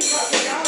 Don't